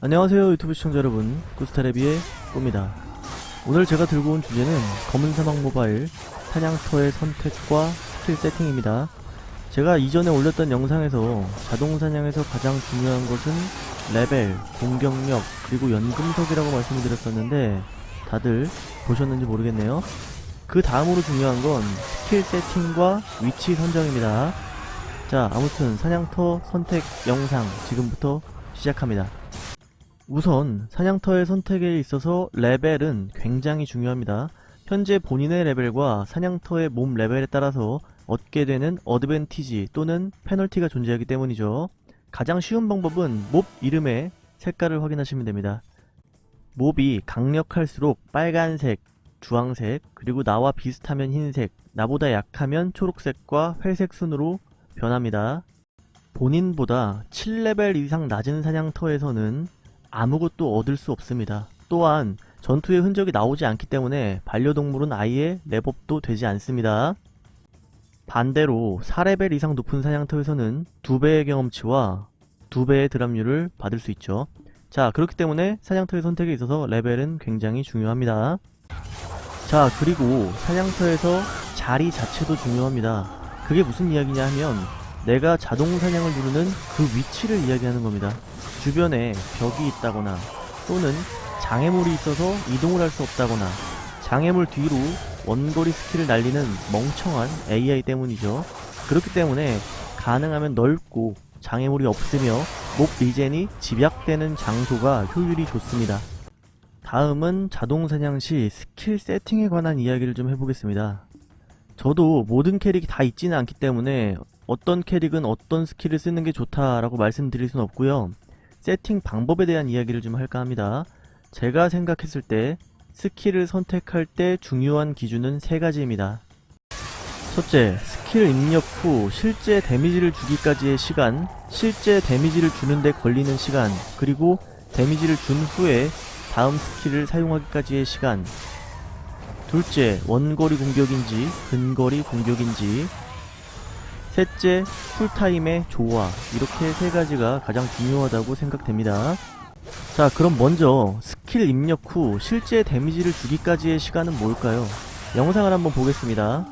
안녕하세요 유튜브 시청자 여러분. 구스타레비의 꾸입니다. 오늘 제가 들고 온 주제는 검은 사막 모바일 사냥터의 선택과 스킬 세팅입니다. 제가 이전에 올렸던 영상에서 자동 사냥에서 가장 중요한 것은 레벨, 공격력, 그리고 연금석이라고 말씀을 드렸었는데 다들 보셨는지 모르겠네요. 그 다음으로 중요한 건 스킬 세팅과 위치 선정입니다. 자 아무튼 사냥터 선택 영상 지금부터 시작합니다 우선 사냥터의 선택에 있어서 레벨은 굉장히 중요합니다. 현재 본인의 레벨과 사냥터의 몸 레벨에 따라서 얻게 되는 어드밴티지 또는 페널티가 존재하기 때문이죠. 가장 쉬운 방법은 몹 이름의 색깔을 확인하시면 됩니다. 몹이 강력할수록 빨간색, 주황색, 그리고 나와 비슷하면 흰색, 나보다 약하면 초록색과 회색 순으로 변합니다. 본인보다 7레벨 이상 낮은 사냥터에서는 아무것도 얻을 수 없습니다. 또한 전투의 흔적이 나오지 않기 때문에 반려동물은 아예 랩업도 되지 않습니다. 반대로 4레벨 이상 높은 사냥터에서는 2배의 경험치와 2배의 드랍률을 받을 수 있죠. 자 그렇기 때문에 사냥터의 선택에 있어서 레벨은 굉장히 중요합니다. 자 그리고 사냥터에서 자리 자체도 중요합니다. 그게 무슨 이야기냐 하면 내가 자동 사냥을 누르는 그 위치를 이야기하는 겁니다. 주변에 벽이 있다거나 또는 장애물이 있어서 이동을 할 수 없다거나 장애물 뒤로 원거리 스킬을 날리는 멍청한 AI 때문이죠. 그렇기 때문에 가능하면 넓고 장애물이 없으며 mob regen이 집약되는 장소가 효율이 좋습니다. 다음은 자동사냥 시 스킬 세팅에 관한 이야기를 좀 해보겠습니다. 저도 모든 캐릭이 다 있지는 않기 때문에 어떤 캐릭은 어떤 스킬을 쓰는 게 좋다라고 말씀드릴 순 없고요. 세팅 방법에 대한 이야기를 좀 할까 합니다. 제가 생각했을 때 스킬을 선택할 때 중요한 기준은 세 가지입니다. 첫째, 스킬 입력 후 실제 데미지를 주기까지의 시간, 실제 데미지를 주는데 걸리는 시간, 그리고 데미지를 준 후에 다음 스킬을 사용하기까지의 시간. 둘째, 원거리 공격인지 근거리 공격인지. 셋째, cool time의 조화. 이렇게 세 가지가 가장 중요하다고 생각됩니다. 자, 그럼 먼저 스킬 입력 후 실제 데미지를 주기까지의 시간은 뭘까요? 영상을 한번 보겠습니다.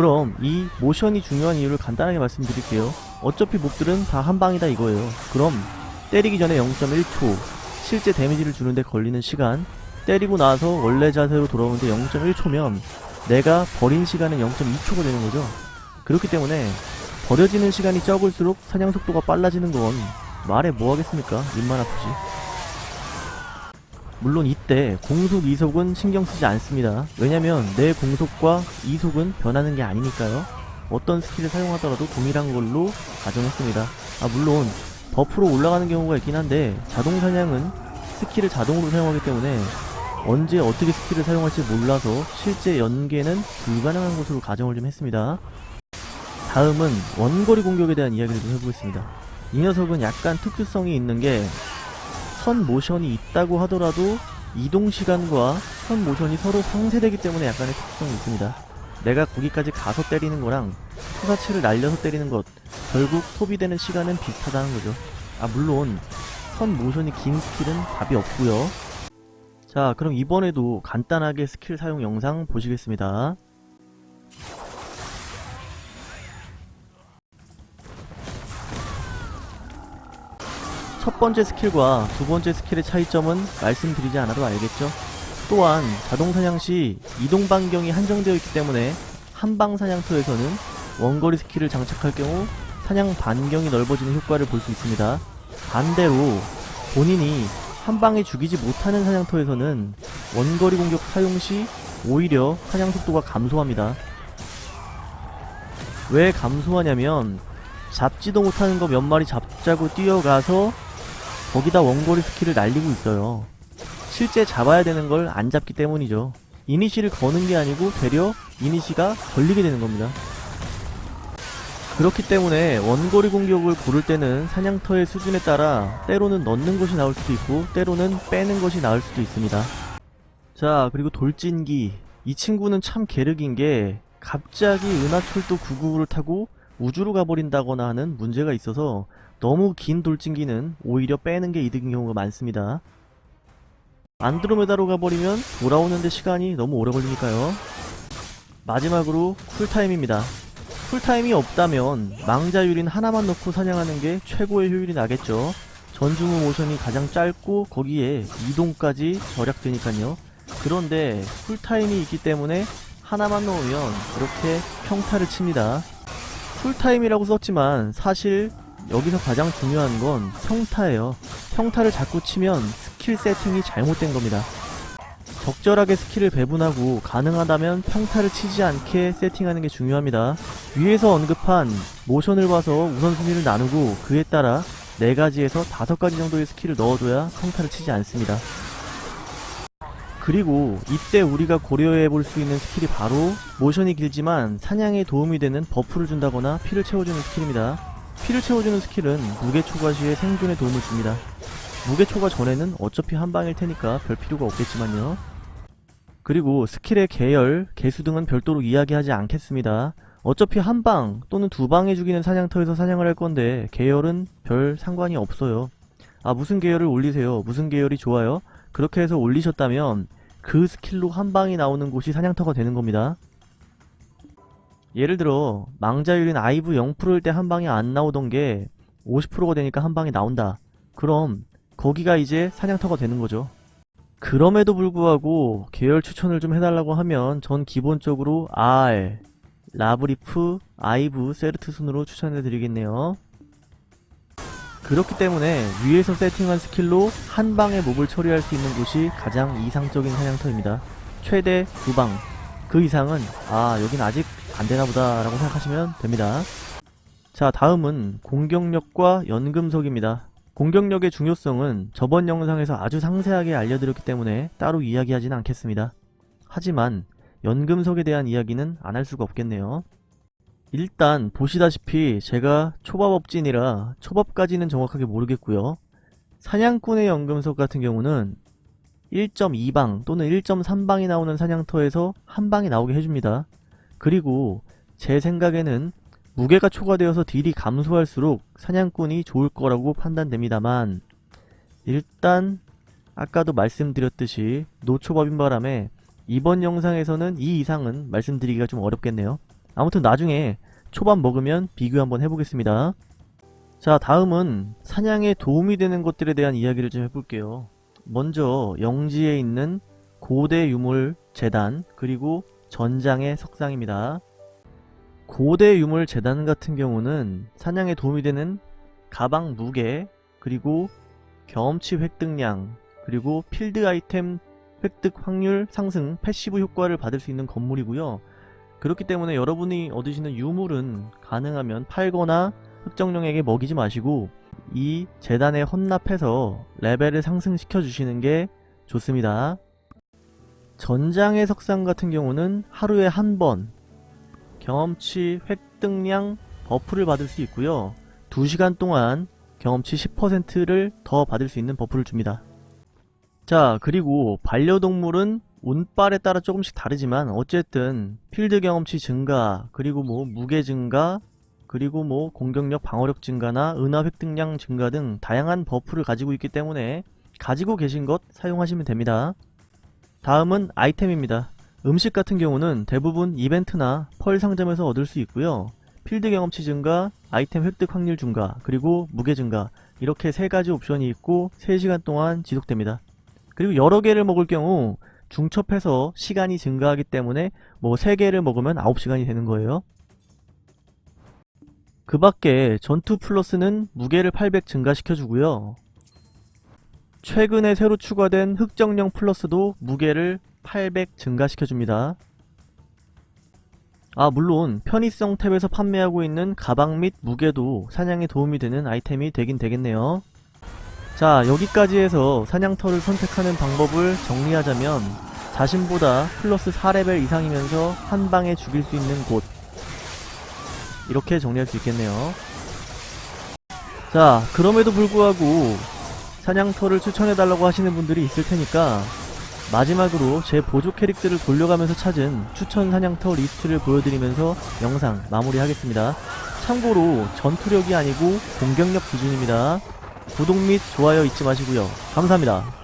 그럼 이 모션이 중요한 이유를 간단하게 말씀드릴게요. 어차피 몹들은 다 한방이다 이거예요. 그럼 때리기 전에 0.1초 실제 데미지를 주는데 걸리는 시간 때리고 나서 원래 자세로 돌아오는데 0.1초면 내가 버린 시간은 0.2초가 되는 거죠. 그렇기 때문에 버려지는 시간이 적을수록 사냥 속도가 빨라지는 건 말해 뭐 하겠습니까? 입만 아프지. 물론 이때 공속 이속은 신경 쓰지 않습니다. 왜냐면 내 공속과 이속은 변하는 게 아니니까요. 어떤 스킬을 사용하더라도 동일한 걸로 가정했습니다. 아 물론 buff로 올라가는 경우가 있긴 한데 자동 사냥은 스킬을 자동으로 사용하기 때문에 언제 어떻게 스킬을 사용할지 몰라서 실제 연계는 불가능한 것으로 가정을 좀 했습니다. 다음은 원거리 공격에 대한 이야기를 좀 해보겠습니다. 이 녀석은 약간 특수성이 있는 게 선 모션이 있다고 하더라도 이동 시간과 선 모션이 서로 상쇄되기 때문에 약간의 특수성이 있습니다. 내가 거기까지 가서 때리는 거랑 투사체를 날려서 때리는 것 결국 소비되는 시간은 비슷하다는 거죠. 아 물론 선 모션이 긴 스킬은 답이 없고요. 자 그럼 이번에도 간단하게 스킬 사용 영상 보시겠습니다. 첫 번째 스킬과 두 번째 스킬의 차이점은 말씀드리지 않아도 알겠죠? 또한 자동 사냥 시 이동 반경이 한정되어 있기 때문에 한방 사냥터에서는 원거리 스킬을 장착할 경우 사냥 반경이 넓어지는 효과를 볼 수 있습니다. 반대로 본인이 한방에 죽이지 못하는 사냥터에서는 원거리 공격 사용 시 오히려 사냥 속도가 감소합니다. 왜 감소하냐면 잡지도 못하는 거 몇 마리 잡자고 뛰어가서 거기다 원거리 스킬을 날리고 있어요. 실제 잡아야 되는 걸 안 잡기 때문이죠. 이니시를 거는 게 아니고 되려 이니시가 걸리게 되는 겁니다. 그렇기 때문에 원거리 공격을 고를 때는 사냥터의 수준에 따라 때로는 넣는 것이 나을 수도 있고 때로는 빼는 것이 나을 수도 있습니다. 자 그리고 돌진기 이 친구는 참 게르긴 게 갑자기 은하철도 999를 타고 우주로 가버린다거나 하는 문제가 있어서 너무 긴 돌진기는 오히려 빼는 게 이득인 경우가 많습니다. 안드로메다로 가버리면 돌아오는데 시간이 너무 오래 걸리니까요. 마지막으로 쿨타임입니다. 쿨타임이 없다면 망자 유린 하나만 넣고 사냥하는 게 최고의 효율이 나겠죠. 전중후 모션이 가장 짧고 거기에 이동까지 절약되니까요. 그런데 쿨타임이 있기 때문에 하나만 넣으면 이렇게 평타를 칩니다. 쿨타임이라고 썼지만 사실 여기서 가장 중요한 건 평타예요. 평타를 자꾸 치면 스킬 세팅이 잘못된 겁니다. 적절하게 스킬을 배분하고 가능하다면 평타를 치지 않게 세팅하는 게 중요합니다. 위에서 언급한 모션을 봐서 우선순위를 나누고 그에 따라 4가지에서 5가지 정도의 스킬을 넣어줘야 평타를 치지 않습니다. 그리고 이때 우리가 고려해 볼 수 있는 스킬이 바로 모션이 길지만 사냥에 도움이 되는 버프를 준다거나 피를 채워주는 스킬입니다. 피를 채워주는 스킬은 무게 초과 시에 생존에 도움을 줍니다. 무게 초과 전에는 어차피 한 방일 테니까 별 필요가 없겠지만요. 그리고 스킬의 계열, 개수 등은 별도로 이야기하지 않겠습니다. 어차피 한 방 또는 두 방에 죽이는 사냥터에서 사냥을 할 건데 계열은 별 상관이 없어요. 아 무슨 계열을 올리세요? 무슨 계열이 좋아요? 그렇게 해서 올리셨다면 그 스킬로 한 방이 나오는 곳이 사냥터가 되는 겁니다. 예를 들어 망자율인 아이브 0%일 때 한 방이 안 나오던 게 50%가 되니까 한 방이 나온다. 그럼 거기가 이제 사냥터가 되는 거죠. 그럼에도 불구하고 계열 추천을 좀 해달라고 하면 전 기본적으로 아알, 라브리프, 아이브, 세르트 순으로 추천해 드리겠네요. 그렇기 때문에 위에서 세팅한 스킬로 한 방에 몹을 처리할 수 있는 곳이 가장 이상적인 사냥터입니다. 최대 두 방. 그 이상은 아 여긴 아직 안되나보다 라고 생각하시면 됩니다. 자 다음은 공격력과 연금석입니다. 공격력의 중요성은 저번 영상에서 아주 상세하게 알려드렸기 때문에 따로 이야기하지는 않겠습니다. 하지만 연금석에 대한 이야기는 안 할 수가 없겠네요. 일단 보시다시피 제가 초밥업진이라 초밥까지는 정확하게 모르겠고요. 사냥꾼의 연금석 같은 경우는 1.2방 또는 1.3방이 나오는 사냥터에서 한 방이 나오게 해줍니다. 그리고 제 생각에는 무게가 초과되어서 딜이 감소할수록 사냥꾼이 좋을 거라고 판단됩니다만 일단 아까도 말씀드렸듯이 노초밥인 바람에 이번 영상에서는 이 이상은 말씀드리기가 좀 어렵겠네요. 아무튼 나중에 초밥 먹으면 비교 한번 해보겠습니다. 자 다음은 사냥에 도움이 되는 것들에 대한 이야기를 좀 해볼게요. 먼저 영지에 있는 고대 유물 재단 그리고 전장의 석상입니다. 고대 유물 재단 같은 경우는 사냥에 도움이 되는 가방 무게 그리고 경험치 획득량 그리고 필드 아이템 획득 확률 상승 패시브 효과를 받을 수 있는 건물이고요. 그렇기 때문에 여러분이 얻으시는 유물은 가능하면 팔거나 흑정령에게 먹이지 마시고 이 제단에 헌납해서 레벨을 상승시켜 주시는 게 좋습니다. 전장의 석상 같은 경우는 하루에 한 번 경험치 획득량 버프를 받을 수 있고요. 2시간 동안 경험치 10%를 더 받을 수 있는 버프를 줍니다. 자 그리고 반려동물은 운빨에 따라 조금씩 다르지만 어쨌든 필드 경험치 증가 그리고 뭐 무게 증가 그리고 뭐 공격력 방어력 증가나 은화 획득량 증가 등 다양한 버프를 가지고 있기 때문에 가지고 계신 것 사용하시면 됩니다. 다음은 아이템입니다. 음식 같은 경우는 대부분 이벤트나 펄 상점에서 얻을 수 있고요. 필드 경험치 증가, 아이템 획득 확률 증가, 그리고 무게 증가 이렇게 세 가지 옵션이 있고 3시간 동안 지속됩니다. 그리고 여러 개를 먹을 경우 중첩해서 시간이 증가하기 때문에 뭐 3개를 먹으면 9시간이 되는 거예요. 그 밖에 전투 플러스는 무게를 800 증가시켜주고요. 최근에 새로 추가된 흑정령 플러스도 무게를 800 증가시켜줍니다. 아 물론 편의성 탭에서 판매하고 있는 가방 및 무게도 사냥에 도움이 되는 아이템이 되긴 되겠네요. 자 여기까지 해서 사냥터를 선택하는 방법을 정리하자면 자신보다 플러스 4레벨 이상이면서 한방에 죽일 수 있는 곳 이렇게 정리할 수 있겠네요. 자, 그럼에도 불구하고 사냥터를 추천해달라고 하시는 분들이 있을 테니까 마지막으로 제 보조 캐릭들을 돌려가면서 찾은 추천 사냥터 리스트를 보여드리면서 영상 마무리하겠습니다. 참고로 전투력이 아니고 공격력 기준입니다. 구독 및 좋아요 잊지 마시고요. 감사합니다.